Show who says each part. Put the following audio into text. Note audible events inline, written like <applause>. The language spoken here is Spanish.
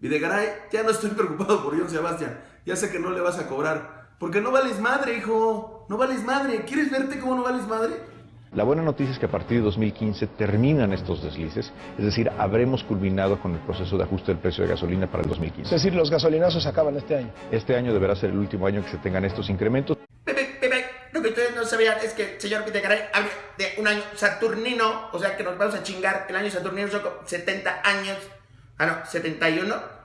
Speaker 1: Videgaray, ya no estoy <laughs> preocupado por John Sebastián. Ya sé que no le vas a cobrar. Porque no vales madre, hijo. No vales madre. ¿Quieres verte cómo no vales madre?
Speaker 2: La buena noticia es que a partir de 2015 terminan estos deslices, es decir, habremos culminado con el proceso de ajuste del precio de gasolina para el 2015.
Speaker 3: Es decir, los gasolinazos acaban este año.
Speaker 2: Este año deberá ser el último año que se tengan estos incrementos.
Speaker 1: Que ustedes no sabían es que el señor Videgaray habla de un año saturnino, o sea que nos vamos a chingar el año saturnino, son como 70 años. Ah, no, 71. Ve- ve-